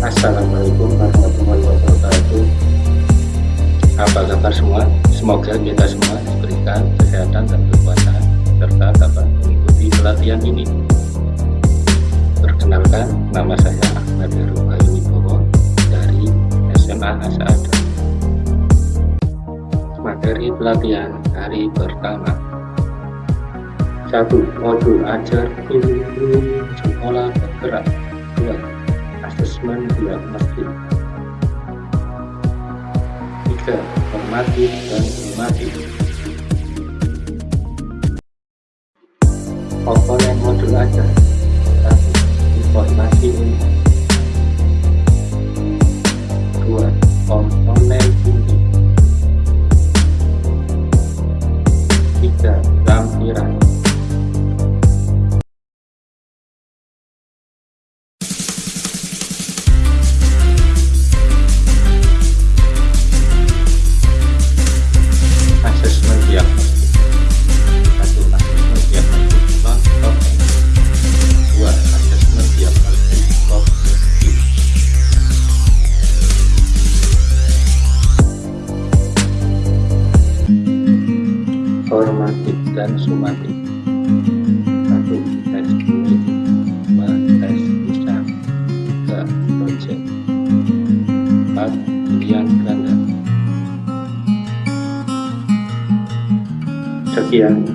Assalamualaikum warahmatullahi wabarakatuh. Apa kabar semua? Semoga kita semua diberikan kesehatan dan kekuatan serta dapat mengikuti pelatihan ini. Perkenalkan, nama saya Ahmad Herubayu Wibowo dari SMA Asada Materi pelatihan hari pertama. Satu modul ajar guru sekolah bergerak dua asesmen diagnostik tiga formatif dan formatif komponen modul ajar formatif dan sumatif satu tes kulit. Dua tes lisan tiga project. Empat pilihan ganda Sekian